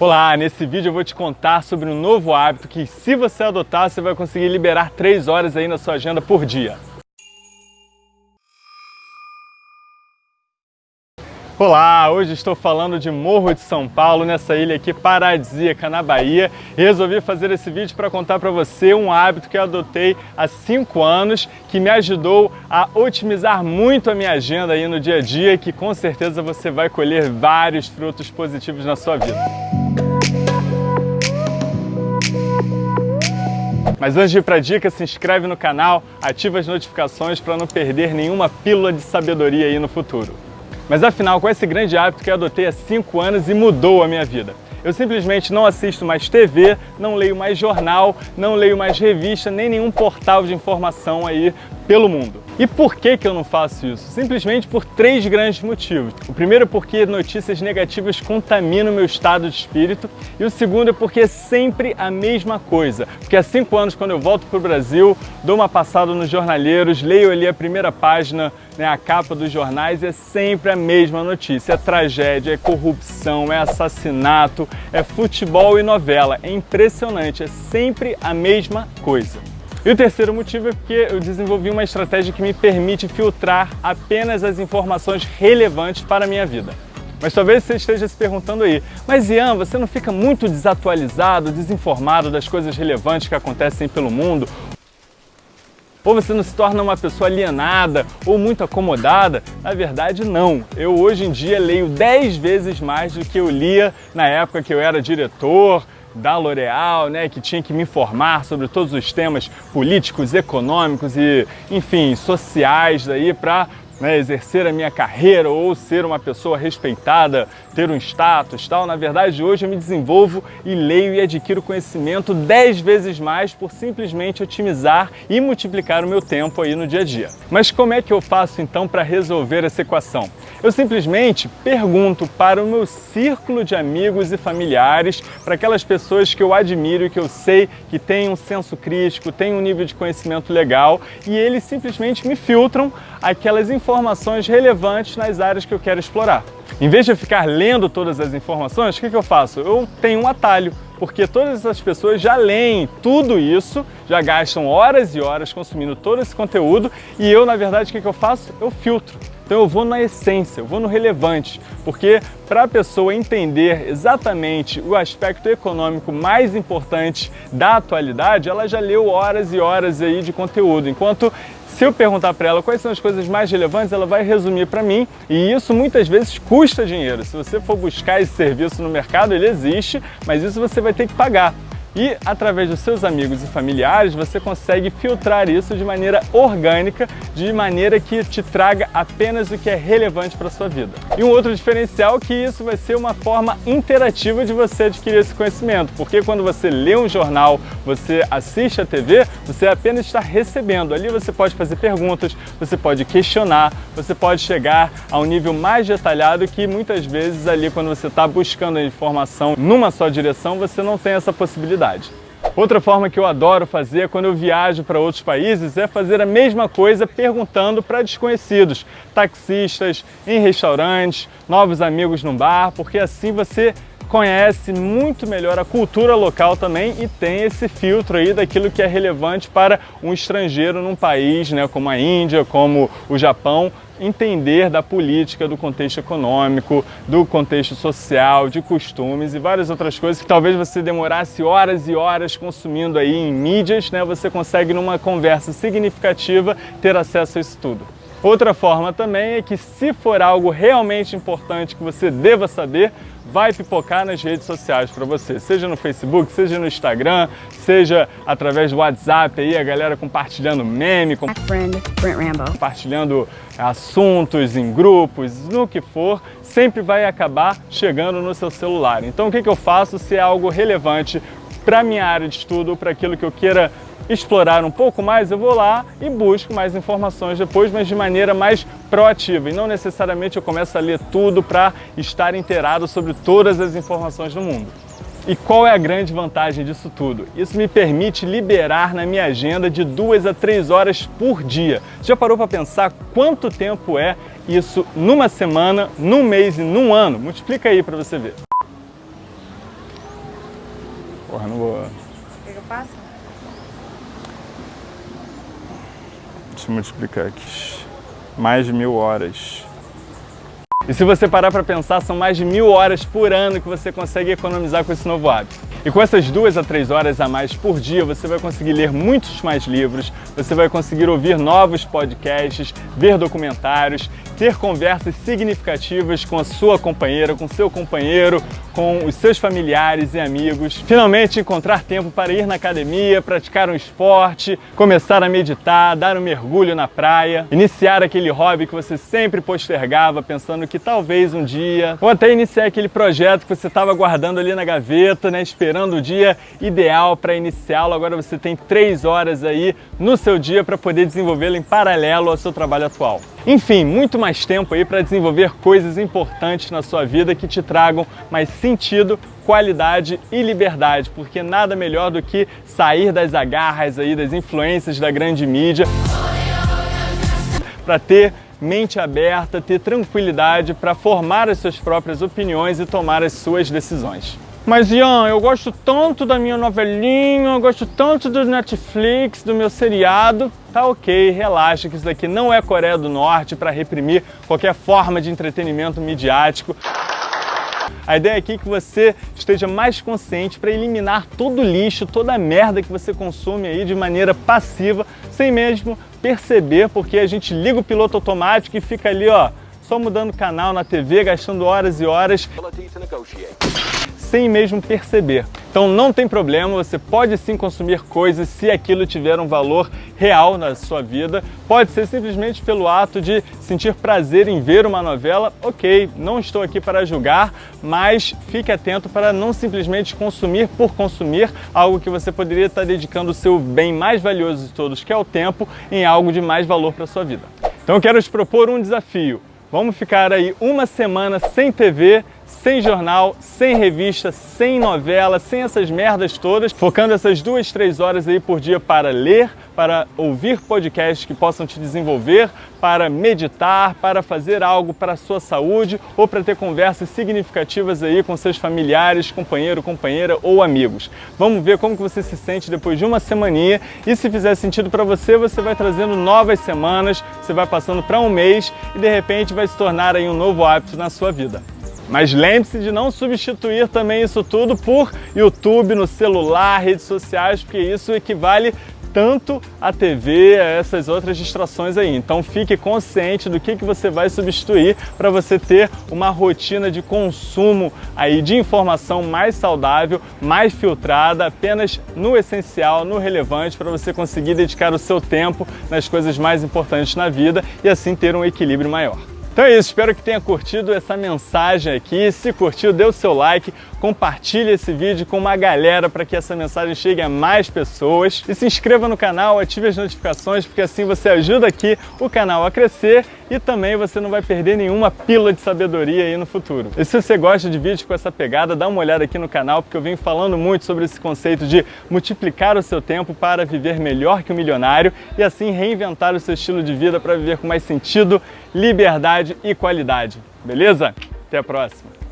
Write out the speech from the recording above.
Olá, nesse vídeo eu vou te contar sobre um novo hábito que se você adotar, você vai conseguir liberar 3 horas aí na sua agenda por dia. Olá, hoje estou falando de Morro de São Paulo, nessa ilha aqui paradisíaca na Bahia. Resolvi fazer esse vídeo para contar para você um hábito que eu adotei há 5 anos, que me ajudou a otimizar muito a minha agenda aí no dia a dia e que com certeza você vai colher vários frutos positivos na sua vida. Mas antes de ir para a dica, se inscreve no canal, ativa as notificações para não perder nenhuma pílula de sabedoria aí no futuro. Mas afinal, com esse grande hábito que eu adotei há 5 anos e mudou a minha vida? Eu simplesmente não assisto mais TV, não leio mais jornal, não leio mais revista, nem nenhum portal de informação aí pelo mundo. E por que, que eu não faço isso? Simplesmente por três grandes motivos. O primeiro é porque notícias negativas contaminam meu estado de espírito e o segundo é porque é sempre a mesma coisa. Porque há cinco anos, quando eu volto para o Brasil, dou uma passada nos jornaleiros, leio ali a primeira página, né, a capa dos jornais, é sempre a mesma notícia. É tragédia, é corrupção, é assassinato, é futebol e novela. É impressionante, é sempre a mesma coisa. E o terceiro motivo é porque eu desenvolvi uma estratégia que me permite filtrar apenas as informações relevantes para a minha vida. Mas talvez você esteja se perguntando aí, mas Ian, você não fica muito desatualizado, desinformado das coisas relevantes que acontecem pelo mundo? Ou você não se torna uma pessoa alienada ou muito acomodada? Na verdade, não. Eu hoje em dia leio 10 vezes mais do que eu lia na época que eu era diretor, da L'Oréal, né, que tinha que me informar sobre todos os temas políticos, econômicos e, enfim, sociais aí para né, exercer a minha carreira ou ser uma pessoa respeitada, ter um status tal. Na verdade, hoje eu me desenvolvo e leio e adquiro conhecimento 10 vezes mais por simplesmente otimizar e multiplicar o meu tempo aí no dia a dia. Mas como é que eu faço então para resolver essa equação? Eu simplesmente pergunto para o meu círculo de amigos e familiares, para aquelas pessoas que eu admiro e que eu sei que têm um senso crítico, têm um nível de conhecimento legal e eles simplesmente me filtram aquelas informações relevantes nas áreas que eu quero explorar. Em vez de eu ficar lendo todas as informações, o que, que eu faço? Eu tenho um atalho, porque todas essas pessoas já leem tudo isso, já gastam horas e horas consumindo todo esse conteúdo e eu, na verdade, o que, que eu faço? Eu filtro. Então eu vou na essência, eu vou no relevante, porque para a pessoa entender exatamente o aspecto econômico mais importante da atualidade, ela já leu horas e horas aí de conteúdo, enquanto se eu perguntar para ela quais são as coisas mais relevantes, ela vai resumir para mim e isso muitas vezes custa dinheiro. Se você for buscar esse serviço no mercado, ele existe, mas isso você vai ter que pagar. E através dos seus amigos e familiares você consegue filtrar isso de maneira orgânica, de maneira que te traga apenas o que é relevante para a sua vida. E um outro diferencial é que isso vai ser uma forma interativa de você adquirir esse conhecimento, porque quando você lê um jornal, você assiste a TV, você apenas está recebendo. Ali você pode fazer perguntas, você pode questionar, você pode chegar a um nível mais detalhado que muitas vezes ali quando você está buscando a informação numa só direção, você não tem essa possibilidade. Outra forma que eu adoro fazer quando eu viajo para outros países é fazer a mesma coisa perguntando para desconhecidos, taxistas, em restaurantes, novos amigos no bar, porque assim você conhece muito melhor a cultura local também e tem esse filtro aí daquilo que é relevante para um estrangeiro num país, né, como a Índia, como o Japão, entender da política, do contexto econômico, do contexto social, de costumes e várias outras coisas que talvez você demorasse horas e horas consumindo aí em mídias, né, você consegue numa conversa significativa ter acesso a isso tudo. Outra forma também é que se for algo realmente importante que você deva saber, vai pipocar nas redes sociais para você, seja no Facebook, seja no Instagram, seja através do WhatsApp aí, a galera compartilhando meme, compartilhando assuntos em grupos, no que for, sempre vai acabar chegando no seu celular. Então o que, que eu faço se é algo relevante para minha área de estudo, para aquilo que eu queira explorar um pouco mais, eu vou lá e busco mais informações depois, mas de maneira mais proativa. E não necessariamente eu começo a ler tudo para estar inteirado sobre todas as informações do mundo. E qual é a grande vantagem disso tudo? Isso me permite liberar na minha agenda de duas a três horas por dia. Já parou para pensar quanto tempo é isso numa semana, num mês e num ano? Multiplica aí para você ver. Porra, não vou... Quer que eu passe? Deixa multiplicar aqui. Mais de mil horas. E se você parar para pensar, são mais de mil horas por ano que você consegue economizar com esse novo hábito. E com essas duas a três horas a mais por dia, você vai conseguir ler muitos mais livros, você vai conseguir ouvir novos podcasts, ver documentários, ter conversas significativas com a sua companheira, com seu companheiro, com os seus familiares e amigos. Finalmente encontrar tempo para ir na academia, praticar um esporte, começar a meditar, dar um mergulho na praia, iniciar aquele hobby que você sempre postergava pensando que talvez um dia, ou até iniciar aquele projeto que você estava guardando ali na gaveta, né, esperando o dia ideal para iniciá-lo. Agora você tem três horas aí no seu dia para poder desenvolvê-lo em paralelo ao seu trabalho atual. Enfim, muito mais tempo aí para desenvolver coisas importantes na sua vida que te tragam mais sentido, qualidade e liberdade, porque nada melhor do que sair das agarras aí das influências da grande mídia para ter mente aberta, ter tranquilidade para formar as suas próprias opiniões e tomar as suas decisões. Mas Ian, eu gosto tanto da minha novelinha, eu gosto tanto do Netflix, do meu seriado. Tá ok, relaxa que isso daqui não é Coreia do Norte para reprimir qualquer forma de entretenimento midiático. A ideia aqui é que você esteja mais consciente para eliminar todo o lixo, toda a merda que você consome aí de maneira passiva, sem mesmo perceber, porque a gente liga o piloto automático e fica ali, ó, só mudando canal na TV, gastando horas e horas sem mesmo perceber. Então não tem problema, você pode sim consumir coisas se aquilo tiver um valor real na sua vida. Pode ser simplesmente pelo ato de sentir prazer em ver uma novela. Ok, não estou aqui para julgar, mas fique atento para não simplesmente consumir por consumir algo que você poderia estar dedicando o seu bem mais valioso de todos, que é o tempo, em algo de mais valor para a sua vida. Então eu quero te propor um desafio. Vamos ficar aí uma semana sem TV, sem jornal, sem revista, sem novela, sem essas merdas todas, focando essas duas, três horas aí por dia para ler, para ouvir podcasts que possam te desenvolver, para meditar, para fazer algo para a sua saúde ou para ter conversas significativas aí com seus familiares, companheiro, companheira ou amigos. Vamos ver como que você se sente depois de uma semaninha e se fizer sentido para você, você vai trazendo novas semanas, você vai passando para um mês e de repente vai se tornar aí um novo hábito na sua vida. Mas lembre-se de não substituir também isso tudo por YouTube, no celular, redes sociais, porque isso equivale tanto a TV, a essas outras distrações aí. Então fique consciente do que, que você vai substituir para você ter uma rotina de consumo aí de informação mais saudável, mais filtrada, apenas no essencial, no relevante, para você conseguir dedicar o seu tempo nas coisas mais importantes na vida e assim ter um equilíbrio maior. Então é isso, espero que tenha curtido essa mensagem aqui. Se curtiu, dê o seu like, compartilhe esse vídeo com uma galera para que essa mensagem chegue a mais pessoas. E se inscreva no canal, ative as notificações, porque assim você ajuda aqui o canal a crescer e também você não vai perder nenhuma pílula de sabedoria aí no futuro. E se você gosta de vídeos com essa pegada, dá uma olhada aqui no canal, porque eu venho falando muito sobre esse conceito de multiplicar o seu tempo para viver melhor que o milionário e assim reinventar o seu estilo de vida para viver com mais sentido, liberdade e qualidade. Beleza? Até a próxima!